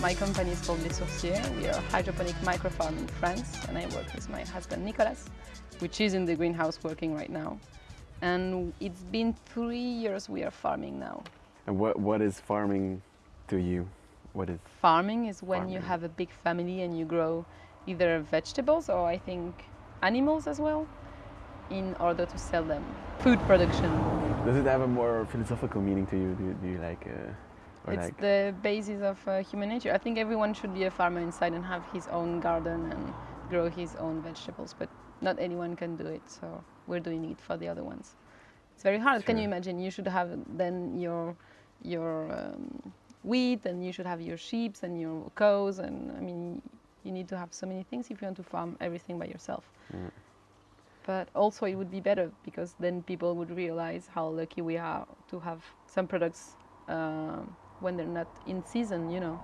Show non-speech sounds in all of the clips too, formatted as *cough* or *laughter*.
My company is called Les Sourciers. We are a hydroponic microfarm in France and I work with my husband Nicolas, which is in the greenhouse working right now. And it's been three years we are farming now. And what, what is farming to you? What is Farming is when Farming. you have a big family and you grow either vegetables or I think animals as well in order to sell them. Food production. Does it have a more philosophical meaning to you? Do you, do you like, uh, It's like, the basis of uh, human nature. I think everyone should be a farmer inside and have his own garden and grow his own vegetables, but not anyone can do it, so we're doing it for the other ones. It's very hard. Can you imagine? You should have then your your um, wheat, and you should have your sheep and your cows, and I mean, you need to have so many things if you want to farm everything by yourself. Mm. But also, it would be better because then people would realize how lucky we are to have some products um when they're not in season. You know,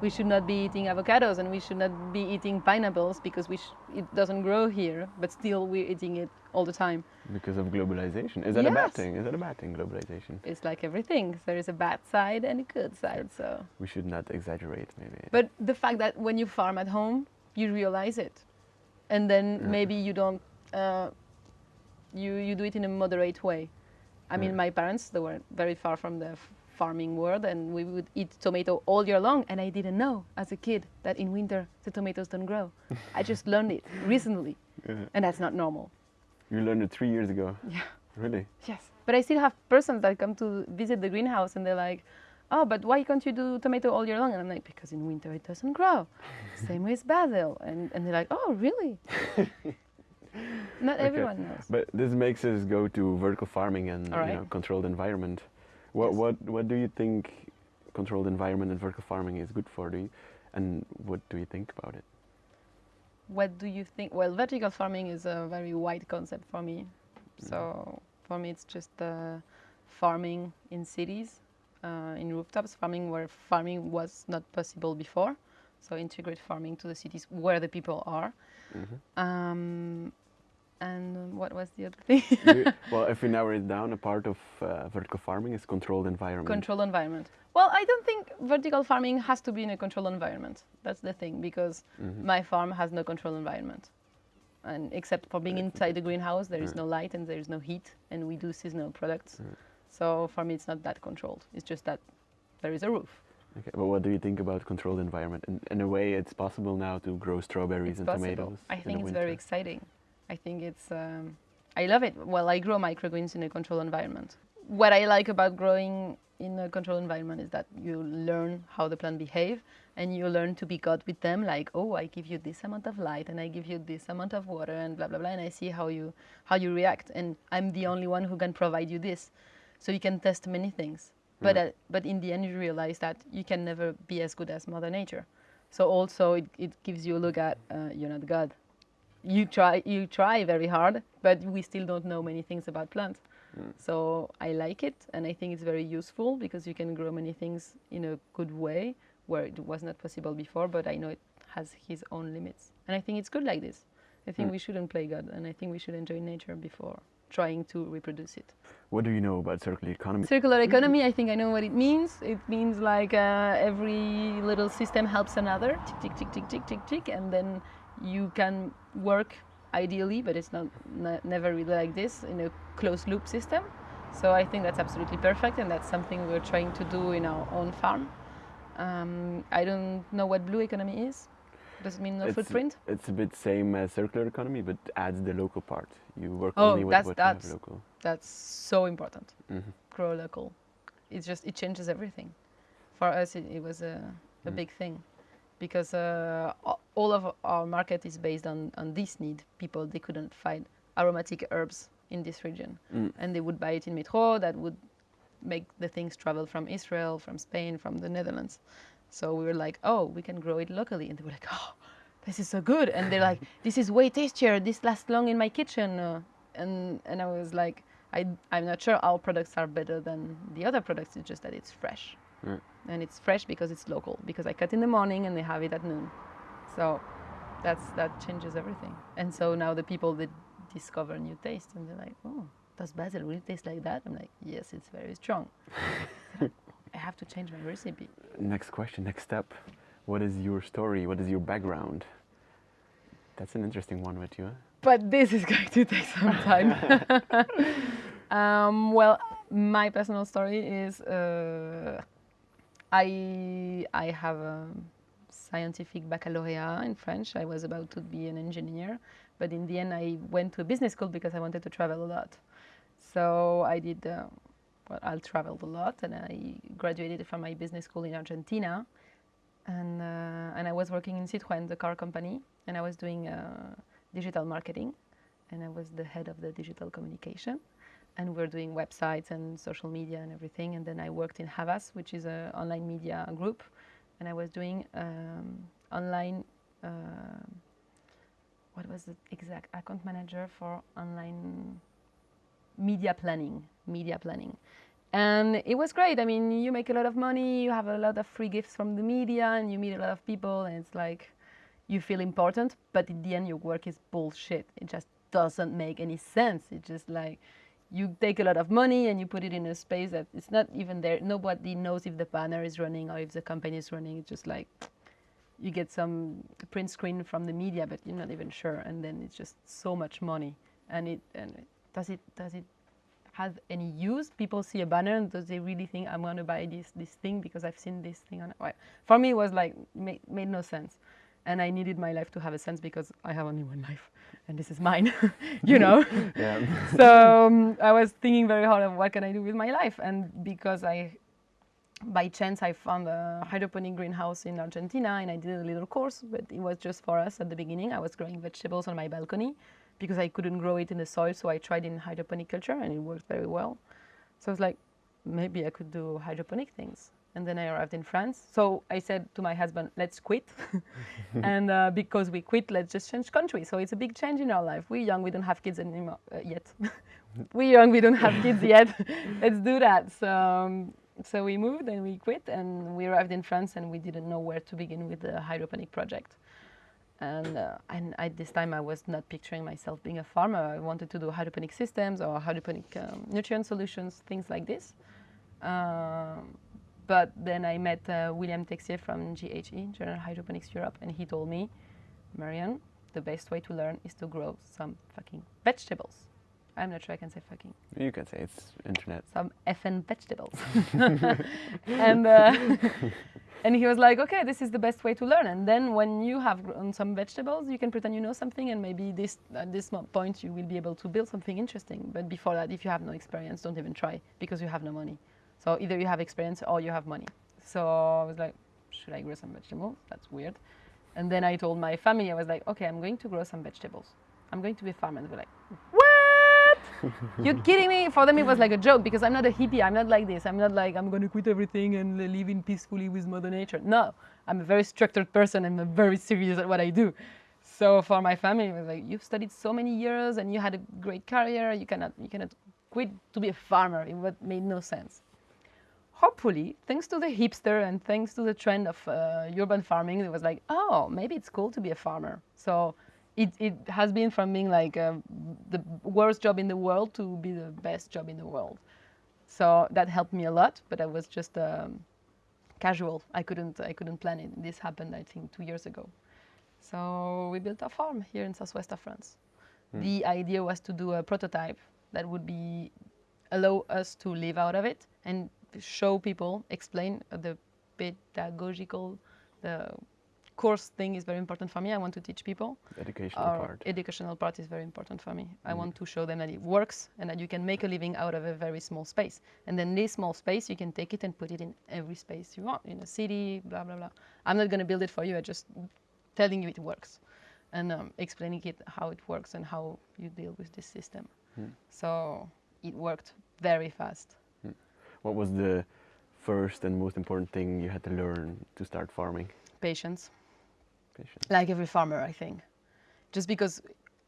we should not be eating avocados and we should not be eating pineapples because we sh- it doesn't grow here, but still we're eating it all the time. because of globalization? Is that a bad thing? Is that a bad thing, globalization? It's like everything. There is a bad side and a good side. So, We should not exaggerate, maybe. but the fact that when you farm at home, you realize it, and then Yeah. maybe you don't. Uh, you you do it in a moderate way. I mean, Yeah. my parents they were very far from the farming world, and we would eat tomato all year long. And I didn't know as a kid that in winter the tomatoes don't grow. *laughs* I just learned it recently, Yeah. and that's not normal. You learned it three years ago. Yeah. Really? Yes. But I still have persons that come to visit the greenhouse and they're like, oh, but why can't you do tomato all year long? And I'm like, because in winter it doesn't grow. *laughs* Same with basil. And, and they're like, oh, really? *laughs* Not Okay. everyone knows. But this makes us go to vertical farming and All you know, controlled environment. What Yes. what what do you think controlled environment and vertical farming is good for? Do you, and what do you think about it? What do you think? Well, vertical farming is a very wide concept for me. So for me, it's just uh, farming in cities, uh, in rooftops, farming where farming was not possible before. So integrate farming to the cities where the people are. Mhm. Um, and um, what was the other thing? You- *laughs* well, if we narrow it down, a part of uh, vertical farming is controlled environment. Controlled environment. Well, I don't think vertical farming has to be in a controlled environment. That's the thing, because Mhm. my farm has no controlled environment. And except for being inside the greenhouse, there is no light and there is no heat, and we do seasonal products. So for me, it's not that controlled. It's just that there is a roof. Okay, but what do you think about controlled environment? In, in a way, it's possible now to grow strawberries It's and possible. tomatoes. I in think it's very exciting. I think it's. Um, I love it. Well, I grow microgreens in a controlled environment. What I like about growing in a controlled environment is that you learn how the plant behave, and you learn to be God with them. Like, oh, I give you this amount of light, and I give you this amount of water, and blah blah blah, and I see how you how you react, and I'm the only one who can provide you this, so you can test many things. But Mm. uh, but in the end, you realize that you can never be as good as Mother Nature. So also it, it gives you a look at uh, you're not God. You try you try very hard, but we still don't know many things about plants. Mm. So I like it, and I think it's very useful because you can grow many things in a good way where it was not possible before. But I know it has his own limits, and I think it's good like this. I think Mm. we shouldn't play God, and I think we should enjoy nature before trying to reproduce it. What do you know about circular economy? Circular economy, I think I know what it means. It means like uh, every little system helps another, tick, tick, tick, tick, tick, tick, tick, and then you can work ideally, but it's not ne- never really like this in a closed loop system. So I think that's absolutely perfect, and that's something we're trying to do in our own farm. Um, I don't know what blue economy is. Does it mean no It's- footprint? It's a bit same as circular economy, but adds the local part. You work Oh, only with that's- what you have local. That's so important. Mhm. grow local. It's just it changes everything. For us, it, it was a, a Mm. big thing because uh, all of our market is based on on this need. People they couldn't find aromatic herbs in this region, Mm. and they would buy it in Metro. That would make the things travel from Israel, from Spain, from the Netherlands. So we were like, oh, we can grow it locally, and they were like, oh, this is so good, and they're like, *laughs* this is way tastier. This lasts long in my kitchen, uh, and and I was like. I, I'm not sure our products are better than the other products. It's just that it's fresh. And it's fresh because it's local. Because I cut in the morning and they have it at noon. So that's that changes everything. And so now the people that discover new taste and they're like, oh, does basil really taste like that? I'm like, yes, it's very strong. *laughs* I have to change my recipe. next question, next step. What is your story? What is your background? That's an interesting one with you. Huh? But this is *laughs* going to take some time. *laughs* um, well, my personal story is uh, I I have a scientific baccalaureate in French. I was about to be an engineer, but in the end, I went to a business school because I wanted to travel a lot. So I did. Uh, well, I traveled a lot, and I graduated from my business school in Argentina, and uh, and I was working in Citroën, the car company, and I was doing uh, digital marketing, and I was the head of the digital communication, and we are doing websites and social media and everything. And then I worked in Havas, which is an online media group, and I was doing um, online. Uh, what was the exact account manager for online media planning? Media planning and it was great. I mean, you make a lot of money, you have a lot of free gifts from the media, and you meet a lot of people, and it's like you feel important, but in the end, your work is bullshit. It just doesn't make any sense. It's just like you take a lot of money and you put it in a space that it's not even there. Nobody knows if the banner is running or if the company is running. It's just like you get some print screen from the media, but you're not even sure, and then it's just so much money. And it and does it does it has any use. People see a banner and does they really think I'm going to buy this this thing because I've seen this thing on? Well, for me, it was like made, made no sense, and I needed my life to have a sense because I have only one life, and this is mine, *laughs* you know. *laughs* *laughs* so um, I was thinking very hard of what can I do with my life, and because I. By chance, I found a hydroponic greenhouse in Argentina, and I did a little course, but it was just for us at the beginning. I was growing vegetables on my balcony, because I couldn't grow it in the soil, so I tried in hydroponic culture and it worked very well. So I was like, maybe I could do hydroponic things. And then I arrived in France. So I said to my husband, let's quit. *laughs* *laughs* and uh, because we quit, let's just change country. So it's a big change in our life. We're young, we don't have kids anymore uh, yet. *laughs* We're young, we don't have kids yet. let's do that. So, um, so we moved and we quit and we arrived in France and we didn't know where to begin with the hydroponic project. And, uh, and at this time, I was not picturing myself being a farmer. I wanted to do hydroponic systems or hydroponic um, nutrient solutions, things like this. Um, but then I met uh, William Texier from GHE, General Hydroponics Europe, and he told me, Marianne, the best way to learn is to grow some fucking vegetables. I'm not sure I can say fucking. You can say it's internet. Some effing vegetables. *laughs* and uh, *laughs* and he was like, okay, this is the best way to learn. And then when you have grown some vegetables, you can pretend you know something, and maybe this at this point you will be able to build something interesting. But before that, if you have no experience, don't even try because you have no money. So either you have experience or you have money. So I was like, should I grow some vegetables? That's weird. And then I told my family, I was like, okay, I'm going to grow some vegetables. I'm going to be a farmer. And they were like, what? *laughs* you're kidding me? For them, it was like a joke because I'm not a hippie. I'm not like this. I'm not like, I'm going to quit everything and live in peacefully with Mother Nature. No, I'm a very structured person. I'm very serious at what I do. So for my family, it was like, you've studied so many years and you had a great career. You cannot, you cannot quit to be a farmer. It made no sense. Hopefully, thanks to the hipster and thanks to the trend of uh, urban farming, it was like, oh, maybe it's cool to be a farmer. So it, it has been from being like uh, the worst job in the world to be the best job in the world. So that helped me a lot, but I was just um, casual. I couldn't, I couldn't plan it. This happened, I think, two years ago. So we built a farm here in southwest of France. Mm. The idea was to do a prototype that would be allow us to live out of it and show people, explain the pedagogical, the course thing is very important for me. I want to teach people. The educational Our part. Educational part is very important for me. Mm. I want to show them that it works and that you can make a living out of a very small space. And then this small space, you can take it and put it in every space you want, in a city, blah, blah, blah. I'm not going to build it for you. I'm just telling you it works and um, explaining it how it works and how you deal with this system. Mm. So it worked very fast. What was the first and most important thing you had to learn to start farming? Patience. Patience. Like every farmer, I think. Just because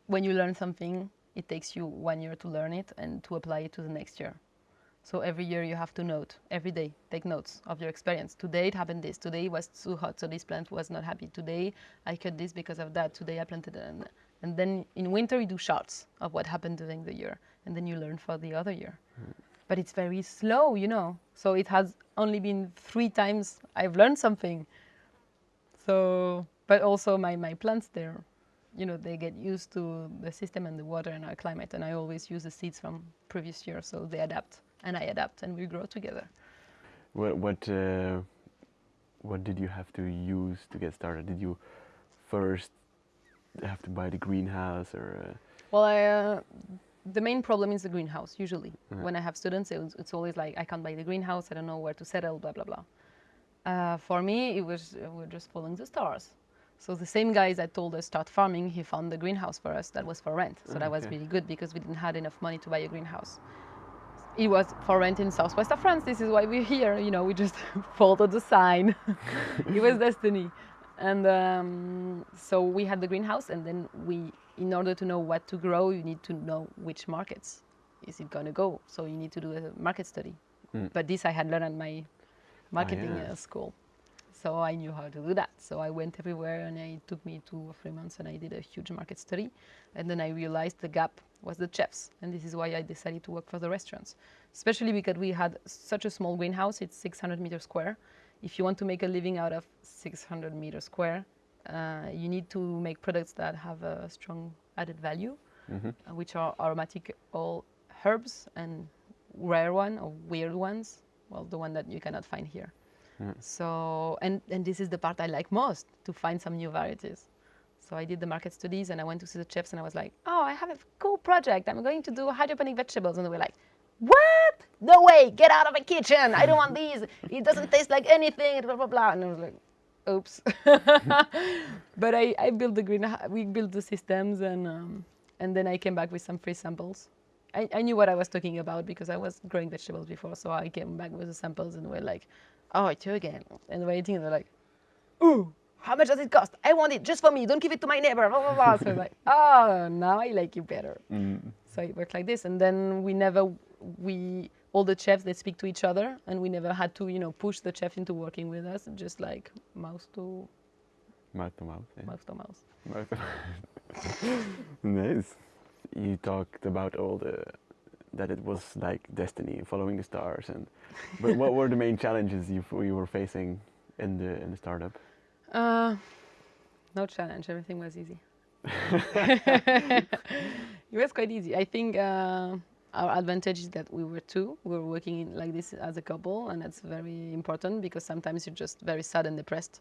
when you learn something, it takes you one year to learn it and to apply it to the next year. So every year you have to note, every day, take notes of your experience. Today it happened this, today it was too hot, so this plant was not happy. Today I cut this because of that, today I planted it. And, and then in winter you do charts of what happened during the year, and then you learn for the other year. Mm. But it's very slow, you know. So it has only been three times I've learned something. So, but also my, my plants, they're, you know, they get used to the system and the water and our climate. And I always use the seeds from previous year, so they adapt and I adapt and we grow together. What what uh, what did you have to use to get started? Did you first have to buy the greenhouse or? Uh... Well, I, uh, the main problem is the greenhouse. Usually, when I have students, it's, it's always like I can't buy the greenhouse. I don't know where to settle. Blah blah blah. Uh, for me, it was uh, we're just following the stars. So the same guys that told us start farming, he found the greenhouse for us. That was for rent. So that was really good because we didn't have enough money to buy a greenhouse. It was for rent in southwest of France. This is why we're here. You know, we just *laughs* followed the sign. *laughs* it was *laughs* destiny. And um, so we had the greenhouse, and then we, in order to know what to grow, you need to know which markets is it going to go. So you need to do a market study. Mm. But this I had learned at my marketing yeah. uh, school. So I knew how to do that. So I went everywhere and it took me two or three months and I did a huge market study. And then I realized the gap was the chefs. And this is why I decided to work for the restaurants, especially because we had such a small greenhouse. It's 600 meters square. If you want to make a living out of 600 meters square, uh, you need to make products that have a strong added value, Mhm. uh, which are aromatic all herbs and rare one or weird ones. Well, the one that you cannot find here. Yeah. So, and, and this is the part I like most to find some new varieties. So I did the market studies and I went to see the chefs and I was like, oh, I have a cool project. I'm going to do hydroponic vegetables. And they were like, what? No way, get out of the kitchen. I don't want these. It doesn't taste like anything, blah, blah, blah. And I was like, oops. *laughs* but I, I built the green, we built the systems and, um, and then I came back with some free samples. I, I knew what I was talking about because I was growing vegetables before. So I came back with the samples and we're like, oh, it's you again. And we're eating and they're like, ooh, how much does it cost? I want it just for me. Don't give it to my neighbor. Blah, blah, blah. so I'm like, *laughs* oh, now I like you better. Mm. So it worked like this. And then we never, we, all the chefs, they speak to each other and we never had to, you know, push the chef into working with us, just like mouse to Mouth to mouth. Yeah. mouse to mouse. Mouth to mouth. *laughs* nice. You talked about all the that it was like destiny, following the stars, and but what were the main challenges you you were facing in the in the startup? Uh, no challenge. Everything was easy. *laughs* *laughs* it was quite easy. I think uh, our advantage is that we were two. We were working in, like this as a couple, and that's very important because sometimes you're just very sad and depressed.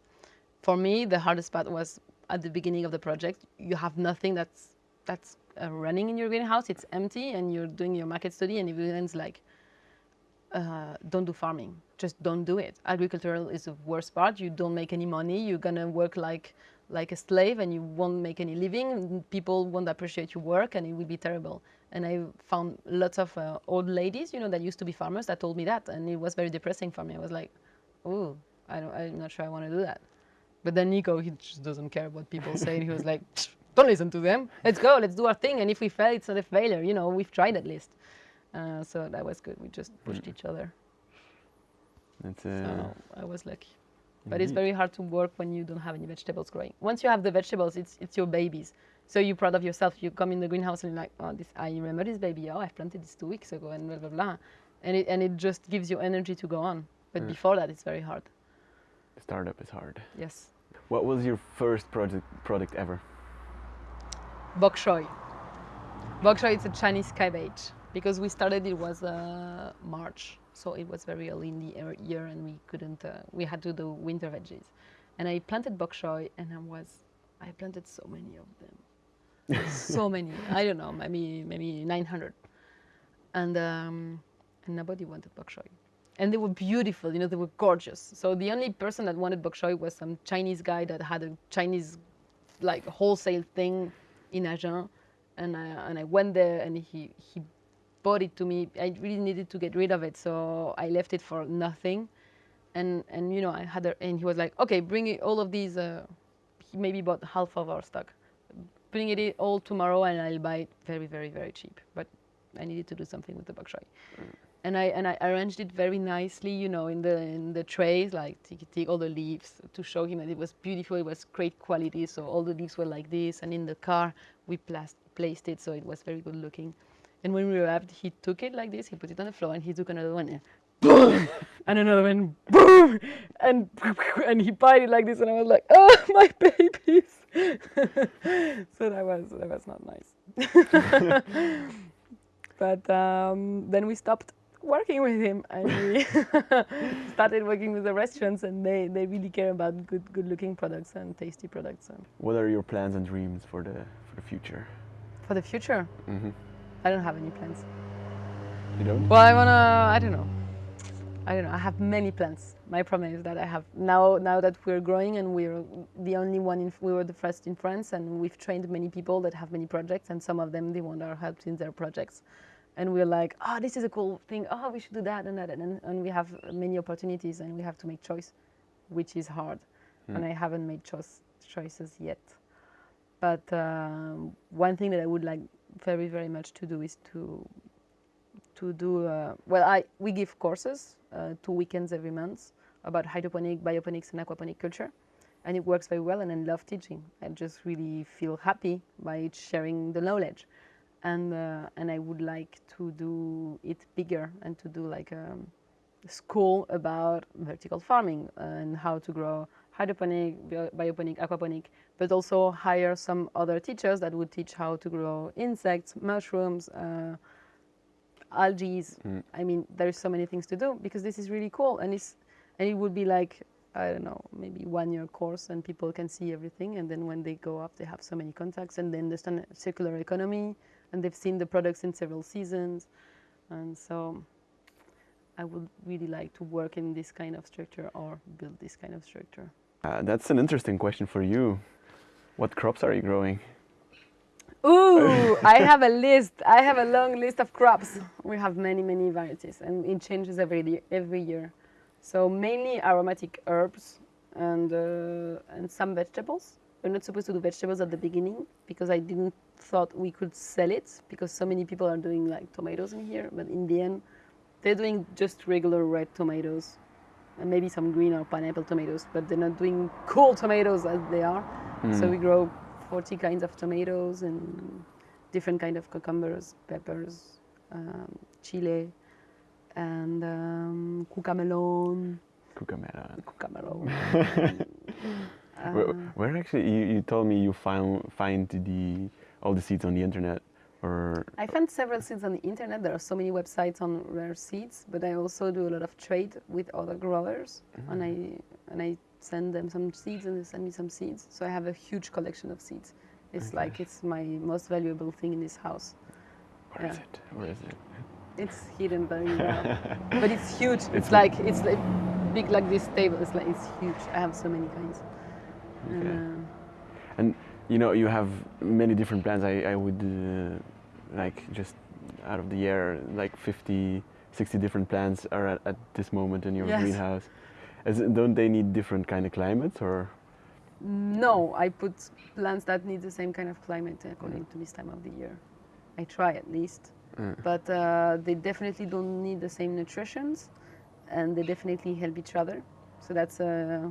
For me, the hardest part was at the beginning of the project. You have nothing that's that's uh, running in your greenhouse. It's empty, and you're doing your market study, and everyone's like, uh, don't do farming. Just don't do it. Agricultural is the worst part. You don't make any money. You're gonna work like like a slave, and you won't make any living. People won't appreciate your work, and it will be terrible. And I found lots of uh, old ladies, you know, that used to be farmers that told me that, and it was very depressing for me. I was like, oh, I don't, I'm not sure I want to do that. But then Nico, he just doesn't care what people say. he was like, don't listen to them. Let's go. Let's do our thing. And if we fail, it's not a failure. You know, we've tried at least. Uh, so that was good. We just pushed each other. It's uh, So I was lucky. But it's very hard to work when you don't have any vegetables growing. Once you have the vegetables, it's it's your babies. So you're proud of yourself. You come in the greenhouse and you're like, oh, this I remember this baby. Oh, I planted this two weeks ago, and blah blah blah. And it and it just gives you energy to go on. But Yeah. before that, it's very hard. startup is hard. Yes. What was your first project product ever? Bok choy. Bok choy is a Chinese cabbage because we started it was uh, March, so it was very early in the year- year, and we couldn't. Uh, we had to do winter veggies, and I planted bok choy, and I was, I planted so many of them, so *laughs* many. I don't know, maybe maybe 900, and um, and nobody wanted bok choy. And they were beautiful, you know, they were gorgeous. So the only person that wanted bok choy was some Chinese guy that had a Chinese like wholesale thing in Agen, and I, and I went there and he he bought it to me. I really needed to get rid of it, so I left it for nothing, and and you know I had a, and he was like, okay, bring all of these. Uh, he maybe bought half of our stock. Bring it all tomorrow, and I'll buy it very very very cheap. But I needed to do something with the bok choy. Mm. And I and I arranged it very nicely, you know, in the in the trays, like take, take all the leaves to show him that it was beautiful. It was great quality, so all the leaves were like this. And in the car, we plas- placed it so it was very good looking. And when we left, he took it like this, he put it on the floor, and he took another one, boom, *laughs* and another one, boom, and *laughs* and he pied it like this, and I was like, oh my babies. *laughs* so that was that was not nice. but um, then we stopped working with him and we started working with the restaurants and they, they really care about good good looking products and tasty products. And What are your plans and dreams for the for the future? for the future, hmm I don't have any plans. You don't? Well, I wanna. I don't know. I don't know. I have many plans. My problem is that I have now. Now that we're growing and we're the only one. In, we were the first in France, and we've trained many people that have many projects, and some of them they want our help in their projects. And we're like, oh, this is a cool thing. Oh, we should do that and that, and and we have many opportunities, and we have to make choice, which is hard. And I haven't made choice choices yet. But um, one thing that I would like very very much to do is to to do uh, well i we give courses uh, two weekends every month about hydroponic bioponics and aquaponic culture. And it works very well and i love teaching. I just really feel happy by sharing the knowledge. And uh, and i would like to do it bigger and to do like a school about vertical farming and how to grow hydroponic bio- bioponic aquaponic but also hire some other teachers that would teach how to grow insects mushrooms uh, algae. Mm. I mean, there's so many things to do because this is really cool, and it's and it would be like I don't know, maybe one year course, and people can see everything, and then when they go up, they have so many contacts, and they understand circular economy, and they've seen the products in several seasons, and so I would really like to work in this kind of structure or build this kind of structure. Uh, that's an interesting question for you. What crops are you growing? Ooh, I *laughs* have a list. I have a long list of crops. We have many, many varieties, and it changes every year. Every year. So mainly aromatic herbs and uh, and some vegetables. We're not supposed to do vegetables at the beginning because I didn't thought we could sell it because so many people are doing like tomatoes in here. But in the end, they're doing just regular red tomatoes and maybe some green or pineapple tomatoes, but they're not doing cool tomatoes as they are. So we grow 40 kinds of tomatoes and different kind of cucumbers, peppers, um, chile, and um, cucamelon. Cucamelon. Cucamelon. *laughs* Where, Uh, where actually you, you told me you found find the all the seeds on the internet or I found several seeds on the internet. There are so many websites on rare seeds, but I also do a lot of trade with other growers, and I and I send them some seeds and they send me some seeds. So I have a huge collection of seeds. It's like it's my most valuable thing in this house. where is Yeah. it? Where is it? It's hidden very *laughs* well, but it's huge. It's, It's like it's like big like this table. It's like it's huge. I have so many kinds. And, Okay. uh, And you know you have many different plants. I, I would uh, like just out of the air like 50, 60 different plants are at, at this moment in your Yes. greenhouse. It, don't they need different kind of climates or? No, I put plants that need the same kind of climate according to this time of the year. I try at least, Uh, but uh, they definitely don't need the same nutritions, and they definitely help each other. So that's uh,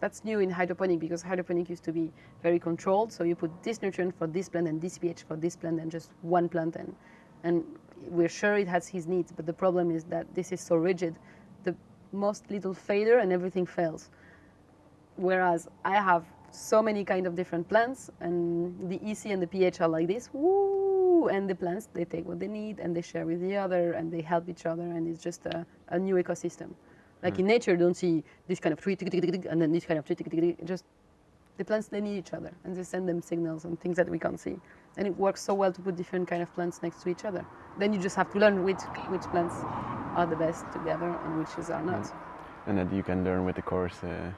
that's new in hydroponic because hydroponic used to be very controlled. So you put this nutrient for this plant and this pH for this plant and just one plant, and and we're sure it has his needs. But the problem is that this is so rigid, most little failure and everything fails whereas I have so many kind of different plants, and the EC and the pH are like this, woo, and the plants they take what they need and they share with the other and they help each other, and it's just a, a new ecosystem. Like in hmm. nature, you don't see this kind of tree and then this kind of tree just the plants they need each other and they send them signals and things that we can't see, and it works so well to put different kind of plants next to each other. Then you just have to learn which which plants are the best together and which are not. and that you can learn with the course uh,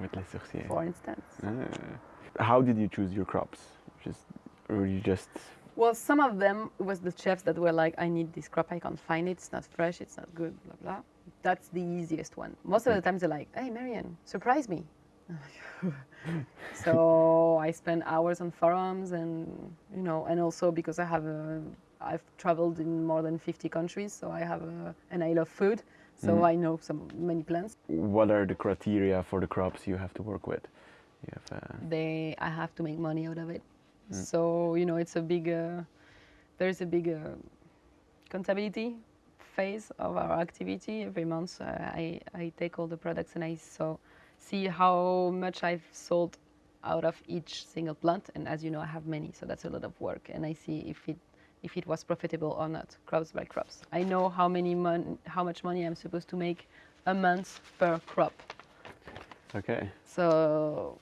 with Les Sourciers. For instance. Ah. how did you choose your crops? Just or you just Well, some of them was the chefs that were like, I need this crop, I can't find it, it's not fresh, it's not good, blah blah. That's the easiest one. Most of the times they're like, Hey Marianne, surprise me. *laughs* so I spend hours on forums and you know, and also because I have a I've traveled in more than 50 countries, so I have a, and I love food, so Mhm. I know some many plants. what are the criteria for the crops you have to work with? You have, uh, they I have to make money out of it. Mm. So you know, it's a big. Uh, there is a big uh, contability phase of our activity. Every month, uh, I, I take all the products and I so see how much I've sold out of each single plant. And as you know, I have many, so that's a lot of work. And I see if it if it was profitable or not, crops by crops. I know how many mon- how much money I'm supposed to make a month per crop. Okay. So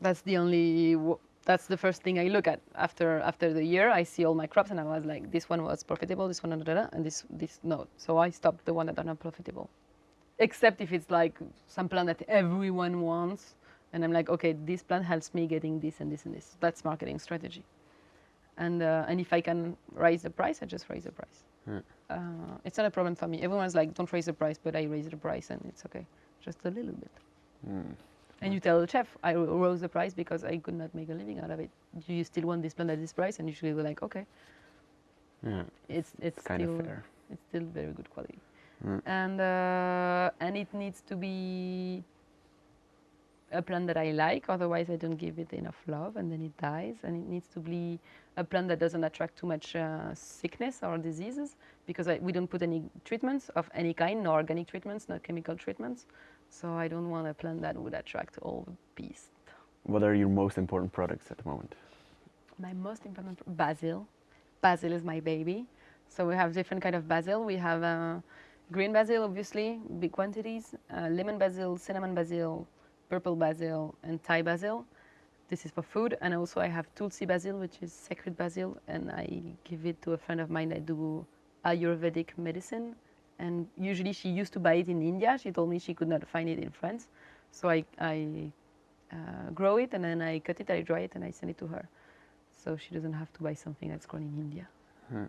that's the only w- that's the first thing I look at after after the year. I see all my crops and I was like, this one was profitable, this one, da, and this this no. So I stopped the one that are not profitable, except if it's like some plant that everyone wants, and I'm like, okay, this plant helps me getting this and this and this. That's marketing strategy. And uh, and if I can raise the price, I just raise the price. Uh, it's not a problem for me. Everyone's like, don't raise the price, but I raise the price and it's okay, just a little bit. Mm. And you tell the chef, I rose the price because I could not make a living out of it. Do you still want this plant at this price? And usually they're like, okay, Yeah. it's it's Kind still of fair. it's still very good quality. Mm. And uh, and it needs to be a plant that I like, otherwise I don't give it enough love, and then it dies. And it needs to be a plant that doesn't attract too much uh, sickness or diseases, because I, we don't put any treatments of any kind, no organic treatments, no chemical treatments. So I don't want a plant that would attract all the beasts. What are your most important products at the moment? My most important basil. Basil is my baby. So we have different kind of basil. We have uh, green basil, obviously, big quantities. Uh, lemon basil, cinnamon basil, purple basil, and Thai basil. This is for food. And also I have tulsi basil, which is sacred basil, and I give it to a friend of mine that do Ayurvedic medicine. And usually she used to buy it in India. She told me she could not find it in France. So I, I uh, grow it and then I cut it, I dry it, and I send it to her so she doesn't have to buy something that's grown in India. Hmm.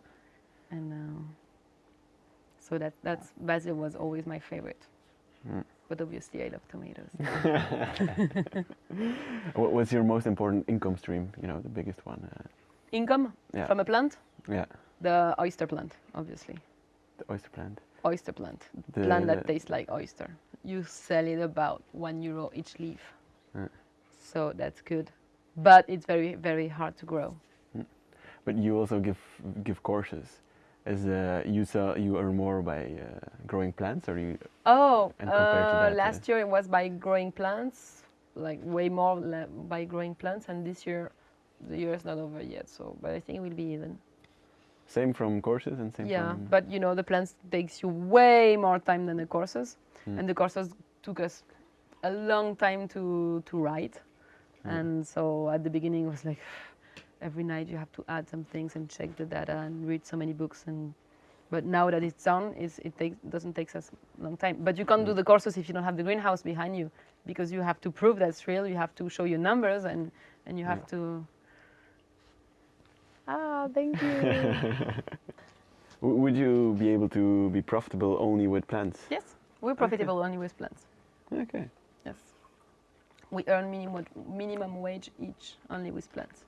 And uh, so that that's basil was always my favorite. Hmm. But obviously, I love tomatoes. *laughs* What was your most important income stream? You know, the biggest one. Uh, Income yeah. from a plant, yeah. the oyster plant, obviously. The oyster plant. Oyster plant, The, plant that tastes like oyster. You sell it about one euro each leaf, Hmm. so that's good. But it's very very hard to grow. But you also give give courses. Is uh, you sell you earn more by uh, growing plants, or you? Oh, uh, that, uh, last year it was by growing plants, like way more by growing plants, and this year, the year is not over yet. So, but I think it will be even. Same from courses and same yeah, from. but you know the plants takes you way more time than the courses, Hmm. and the courses took us a long time to to write, Hmm. and so at the beginning it was like every night you have to add some things and check the data and read so many books and. But now that it's done, it's, it takes, doesn't take us a long time. But you can't do Mm. the courses if you don't have the greenhouse behind you, because you have to prove that's real. You have to show your numbers, and and you have Yeah. to. Ah, thank you. *laughs* Would you be able to be profitable only with plants? yes, we're profitable only with plants. Okay. Yes. We earn minimum minimum wage each only with plants.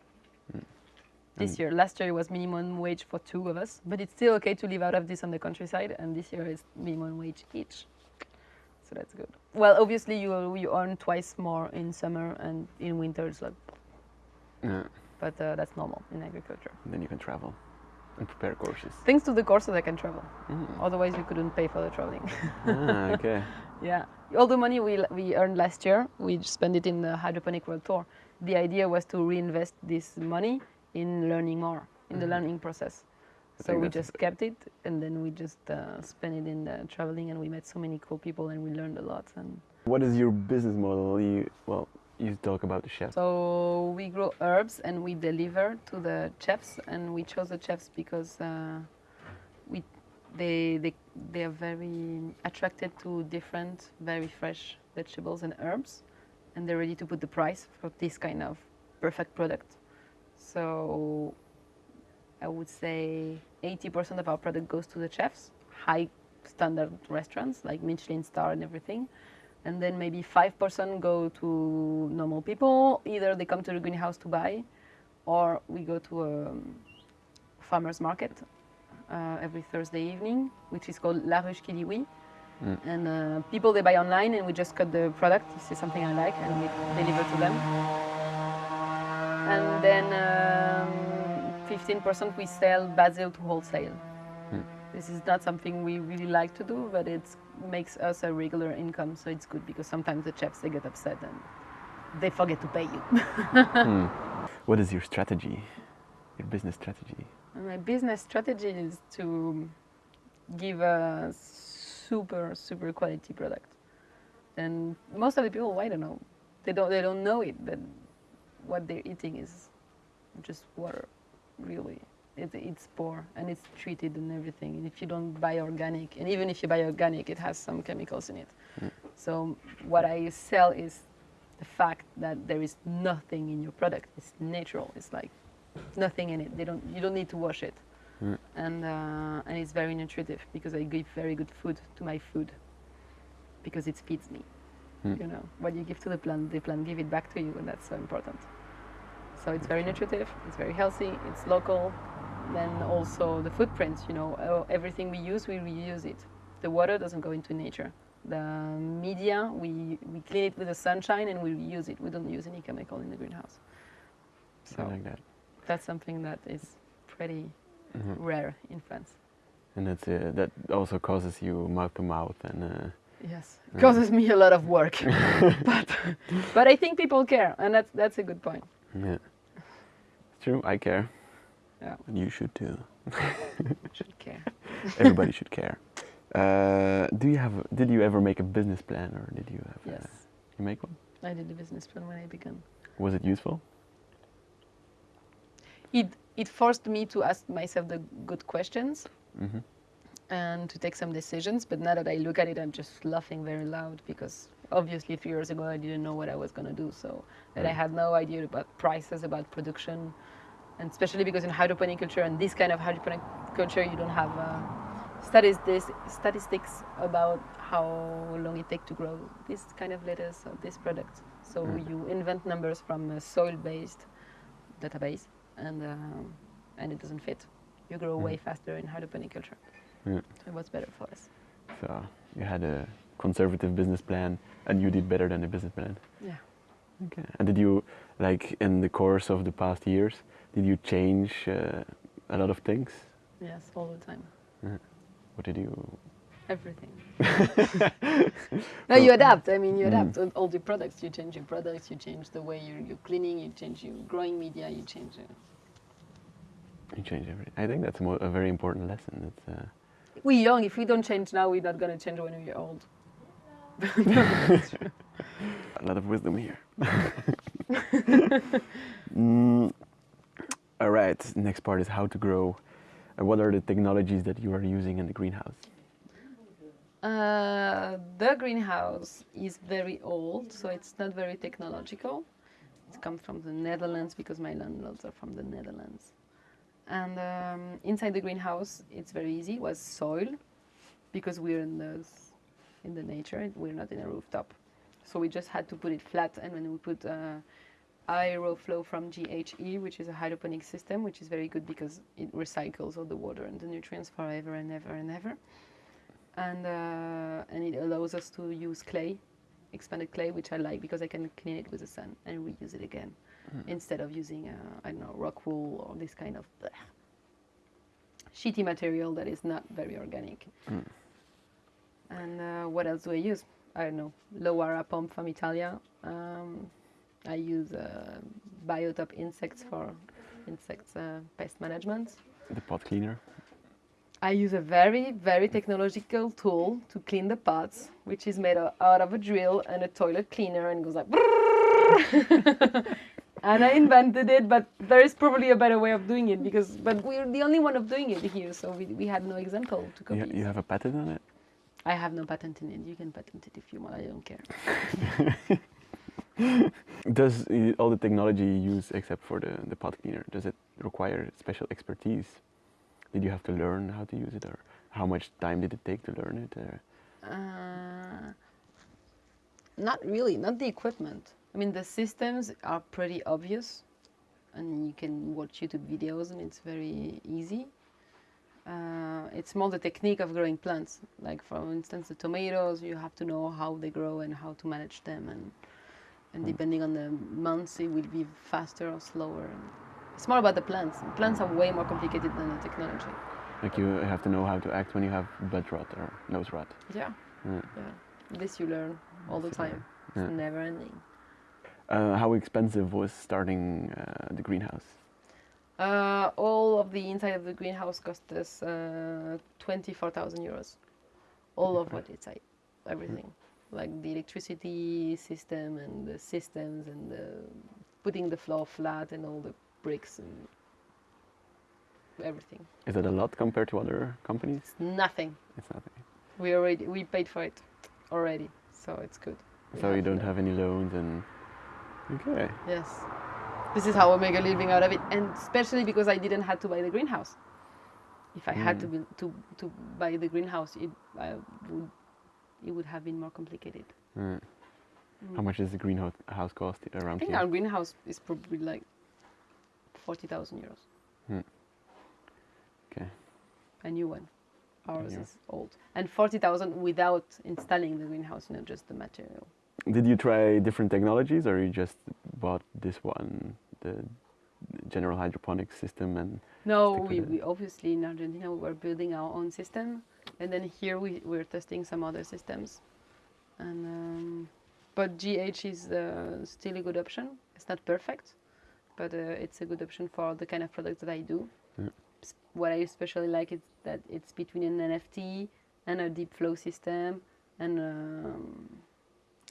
This And- year, last year it was minimum wage for two of us, but it's still okay to live out of this on the countryside, and this year is minimum wage each. So that's good. Well, obviously you you earn twice more in summer and in winter it's like, Yeah. but uh, that's normal in agriculture. Then you can travel and prepare courses. Thanks to the courses I can travel. Mm. Otherwise we couldn't pay for the traveling. ah, okay. *laughs* Yeah, all the money we we earned last year, we spent it in the hydroponic world tour. The idea was to reinvest this money in learning more, in the Mhm. learning process. I So we just kept it, and then we just uh, spent it in uh, traveling, and we met so many cool people, and we learned a lot. And What is your business model? You well, you talk about the chef. so we grow herbs, and we deliver to the chefs, and we chose the chefs because uh, we they they they are very attracted to different, very fresh vegetables and herbs, and they're ready to put the price for this kind of perfect product. So I would say 80% of our product goes to the chefs, high standard restaurants like Michelin star and everything. And then maybe 5% go to normal people. Either they come to the greenhouse to buy, or we go to a um, farmer's market uh, every Thursday evening, which is called La Ruche qui dit Oui. Mm. And uh, people they buy online, and we just cut the product. This is something I like, and we deliver to them. And then um, 15% we sell basil to wholesale. This is not something we really like to do, but it makes us a regular income, so it's good because sometimes the chefs they get upset and they forget to pay you. *laughs* What is your strategy? Your business strategy? My business strategy is to give a super super quality product. And most of the people, I don't know, they don't they don't know it, but what they're eating is just water, really. It, it's poor and it's treated and everything. And if you don't buy organic, and even if you buy organic, it has some chemicals in it. Mm. So what I sell is the fact that there is nothing in your product. It's natural. It's like nothing in it. They don't. You don't need to wash it, and uh, and it's very nutritive because I give very good food to my food because it feeds me. You know, what you give to the plant, the plant give it back to you, and that's so important. So it's very nutritive. It's very healthy. It's local. Then also the footprint. You know, uh, everything we use, we reuse it. The water doesn't go into nature. The media, we we clean it with the sunshine and we reuse it. We don't use any chemical in the greenhouse. So like that. that's something that is pretty rare in France. And that's uh, that also causes you mouth to mouth and uh, Yes, it causes me a lot of work, *laughs* but but I think people care, and that's that's a good point. yeah. It's true. I care. Yeah, And you should too. *laughs* should care. *laughs* Everybody should care. Uh, do you have? Did you ever make a business plan, or did you have? Yes, Uh, you make one. I did a business plan when I began. Was it useful? It it forced me to ask myself the good questions hmm and to take some decisions. But now that I look at it, I'm just laughing very loud because obviously three years ago I didn't know what I was going to do. So that I had no idea about prices, about production, and especially because in hydroponic culture and this kind of hydroponic culture, you don't have uh, statistics statistics about how long it takes to grow this kind of lettuce or this product. So Mm. you invent numbers from a soil-based database, and um, and it doesn't fit. You grow way faster in hydroponic culture. Yeah. So it was better for us. So you had a conservative business plan, and you did better than the business plan. Yeah. Okay. And did you, like, in the course of the past years, did you change uh, a lot of things? Yes, all the time. What did you? Everything. *laughs* no, you adapt. I mean, you Mm. adapt. All- All the products, you change your products, you change the way you're, you're cleaning, you change your growing media, you change. Uh, You change everything. I think that's a, mo- a very important lesson. It's, uh, we're young. If we don't change now, we're not going to change when we're old. *laughs* a lot of wisdom here. *laughs* Mm, all right. Next part is how to grow. Uh, what are the technologies that you are using in the greenhouse? Uh, the greenhouse is very old, so it's not very technological. It comes from the Netherlands because my landlords are from the Netherlands. And um, inside the greenhouse, it's very easy. It was soil because we're in the in the nature. We're not in a rooftop, so we just had to put it flat. And when we put uh, AeroFlo from GHE, which is a hydroponic system, which is very good because it recycles all the water and the nutrients forever and ever and ever and uh, and it allows us to use clay, expanded clay, which I like because I can clean it with the sun and reuse it again, instead of using uh, I don't know rock wool or this kind of bleh, shitty material that is not very organic. And uh, what else do I use? I don't know Lowara pump from Italia. Um, I use uh, Biotop insects for insects uh, pest management. The pot cleaner. I use a very, very technological tool to clean the pots, which is made out of a drill and a toilet cleaner and goes like. and I invented it, but there is probably a better way of doing it because, but we're the only one of doing it here, so we, we had no example to copy. You, you have a patent on it? I have no patent in it. You can patent it if you want. I don't care. Does all the technology you use, except for the, the pot cleaner, does it require special expertise? Did you have to learn how to use it, or how much time did it take to learn it? Or? Uh, not really, not the equipment. I mean, the systems are pretty obvious, and you can watch YouTube videos, and it's very easy. Uh, it's more the technique of growing plants. Like, for instance, the tomatoes, you have to know how they grow and how to manage them, and and depending on the months, it will be faster or slower. It's more about the plants. Plants are way more complicated than the technology. Like you have to know how to act when you have bud rot or nose rot. Yeah. Yeah. Yeah. This you learn all the time. Yeah. It's never ending. Uh, how expensive was starting uh, the greenhouse? Uh, all of the inside of the greenhouse cost us uh, 24,000 euros. All of what inside, everything. Like the electricity system and the systems and the putting the floor flat and all the bricks and everything. Is it a lot compared to other companies? It's nothing. It's nothing. We already we paid for it already, so it's good. We So you don't have any loans and okay. Yes. This is how I make a living out of it, and especially because I didn't have to buy the greenhouse. If I had to, Mm. be, to to buy the greenhouse, it I would it would have been more complicated. Uh, Mm. How much does the greenhouse house cost around? I think here? our greenhouse is probably like forty thousand euros. Hmm. Okay. A new one. Ours new. is old, and forty thousand without installing the greenhouse, not just the material. Did you try different technologies or you just bought this one, the general hydroponics system and No, we, we obviously in Argentina we were building our own system, and then here we we're testing some other systems, and um, but GH is uh, still a good option. It's not perfect, but uh, it's a good option for the kind of products that I do. Yeah. What I especially like is that it's between an NFT and a deep flow system, and um,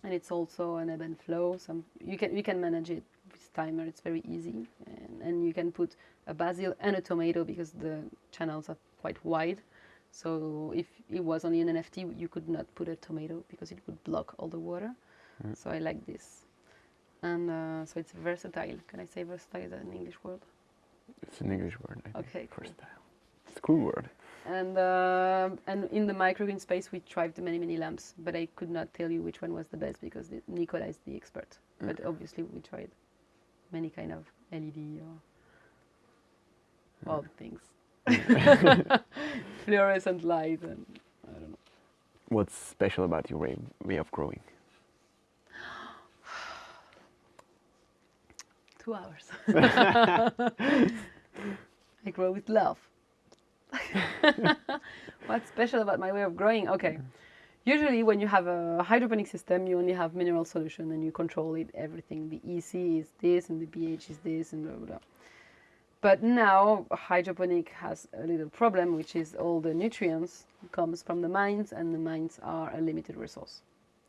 and it's also an ebb and flow. Some you can you can manage it with timer. It's very easy, and, and you can put a basil and a tomato because the channels are quite wide. So if it was only an NFT, you could not put a tomato because it would block all the water. Mm. So I like this, and uh, so it's versatile. Can I say versatile? Is an English word? it's an English word, I. Okay, cool. Versatile. It's a cool word. And uh, and in the microgreen space, we tried many many lamps, but I could not tell you which one was the best because the, Nicola is the expert. But Mm. obviously, we tried many kind of LED or all things, *laughs* *laughs* fluorescent light, and I don't know. What's special about your way, way of growing? Two hours. *laughs* I grow with love. *laughs* What's special about my way of growing? Okay. Usually, when you have a hydroponic system, you only have mineral solution and you control it, everything. The EC is this and the pH is this and blah, blah, blah. But now, hydroponic has a little problem, which is all the nutrients comes from the mines and the mines are a limited resource.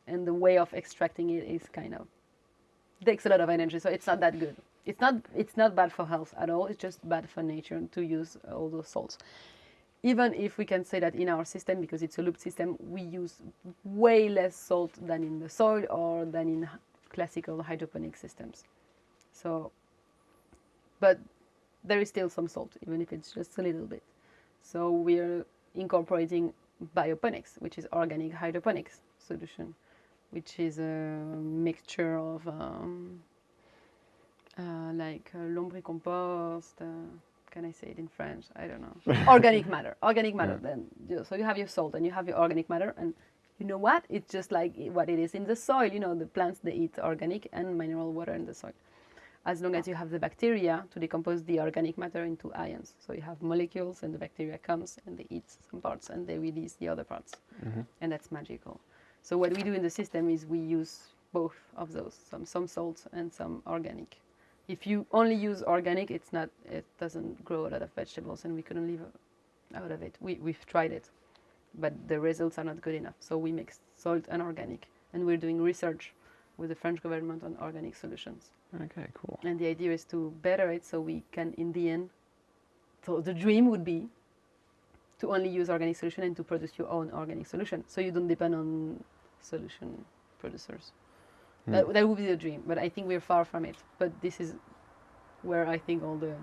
And the way of extracting it is kind of takes a lot of energy, so it's not that good. It's not it's not bad for health at all. It's just bad for nature to use all those salts. Even if we can say that in our system, because it's a loop system, we use way less salt than in the soil or than in classical hydroponic systems. So, but there is still some salt, even if it's just a little bit. So we're incorporating bioponics, which is organic hydroponics solution, which is a mixture of um, uh, like uh, lombricompost. Uh, can I say it in French? I don't know. *laughs* organic matter. Organic matter. Yeah. Then so you have your salt and you have your organic matter, and you know what? It's just like what it is in the soil. You know, the plants they eat organic and mineral water in the soil. As long as you have the bacteria to decompose the organic matter into ions, so you have molecules, and the bacteria comes and they eat some parts and they release the other parts Mhm. and that's magical. So what we do in the system is we use both of those, some some salts and some organic. If you only use organic, it's not, it doesn't grow a lot of vegetables, and we couldn't live out of it. We we've tried it, but the results are not good enough. So we mix salt and organic, and we're doing research with the French government on organic solutions. Okay, cool. And the idea is to better it so we can, in the end, so the dream would be to only use organic solution and to produce your own organic solution. So you don't depend on solution producers. Hmm. That, that would be the dream, but I think we're far from it. But this is where I think all the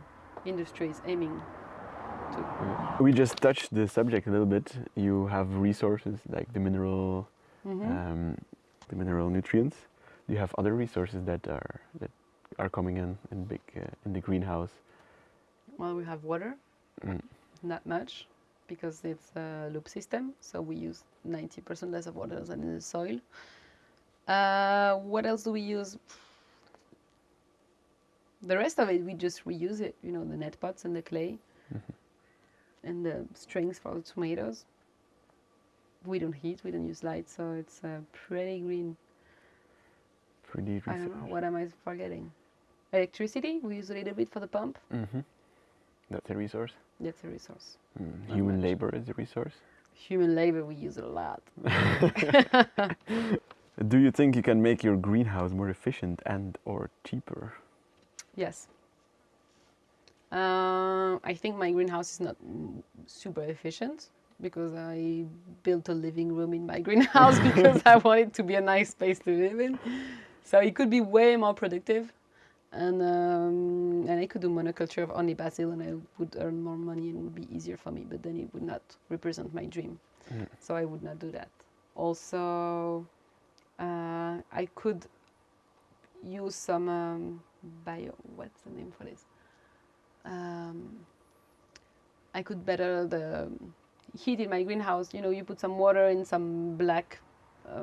industry is aiming to. We just touched the subject a little bit. You have resources like the mineral, Mhm. um, the mineral nutrients. Do you have other resources that are that are coming in in big uh, in the greenhouse? well, we have water, Mm. not much, because it's a loop system. So we use 90% less of water than in the soil. Uh, what else do we use? the rest of it we just reuse it. You know, the net pots and the clay, and the strings for the tomatoes. We don't heat. We don't use light, so it's uh, pretty green. Pretty I don't know. What am I forgetting? Electricity. We use a little bit for the pump. Mm -hmm. That's a resource. That's a resource. Mm. Human labor is a resource. Human labor we use a lot. *laughs* *laughs* Do you think you can make your greenhouse more efficient and or cheaper? Yes. Uh, I think my greenhouse is not super efficient because I built a living room in my *laughs* greenhouse because I want it to be a nice space to live in. So it could be way more productive, and um, and I could do monoculture of only basil, and I would earn more money and it would be easier for me. But then it would not represent my dream, Mm. so I would not do that. Also, uh, I could use some um, bio. What's the name for this? Um, I could better the heat in my greenhouse. You know, you put some water in some black uh,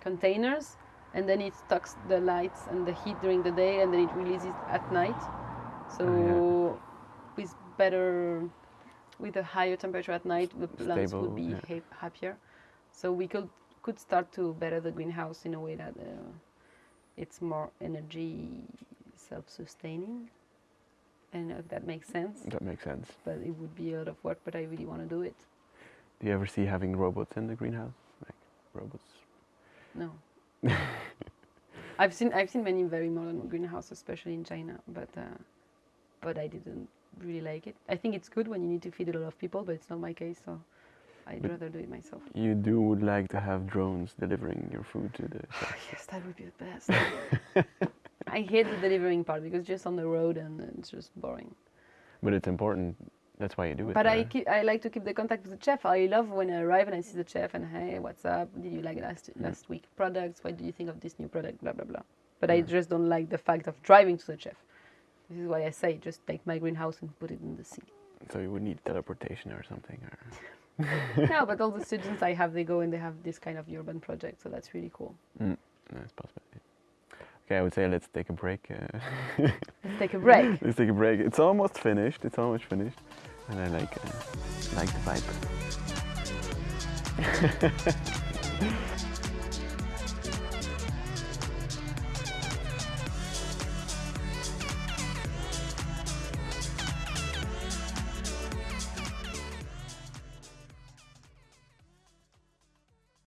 containers, and then it stocks the lights and the heat during the day, and then it releases at night. So Oh, with better, with a higher temperature at night, the plants Stable, would be yeah. ha- happier. So we could could start to better the greenhouse in a way that uh, it's more energy self-sustaining. I don't know if that makes sense, That makes sense. but it would be a lot of work. But I really want to do it. Do you ever see having robots in the greenhouse? Like robots? No. *laughs* I've seen I've seen many very modern greenhouses, especially in China, but uh, but I didn't really like it. I think it's good when you need to feed a lot of people, but it's not my case, so I'd But- rather do it myself. You do would like to have drones delivering your food to the *laughs* Oh, yes, that would be the best. *laughs* I hate the delivering part because just on the road and it's just boring. But it's important. That's why you do it. But I keep, I like to keep the contact with the chef. I love when I arrive and I see the chef and hey, what's up? Did you like last Mm. last week products? What do you think of this new product? Blah blah blah. But I just don't like the fact of driving to the chef. This is why I say just take my greenhouse and put it in the sea. So you would need teleportation or something. Or *laughs* no, but all the students I have, they go and they have this kind of urban project, so that's really cool. mm, that's possibility. Okay, I would say let's take a break. Uh, Let's take a break. *laughs* let's take a break. It's almost finished. It's almost finished, and I like uh, like the vibe. *laughs*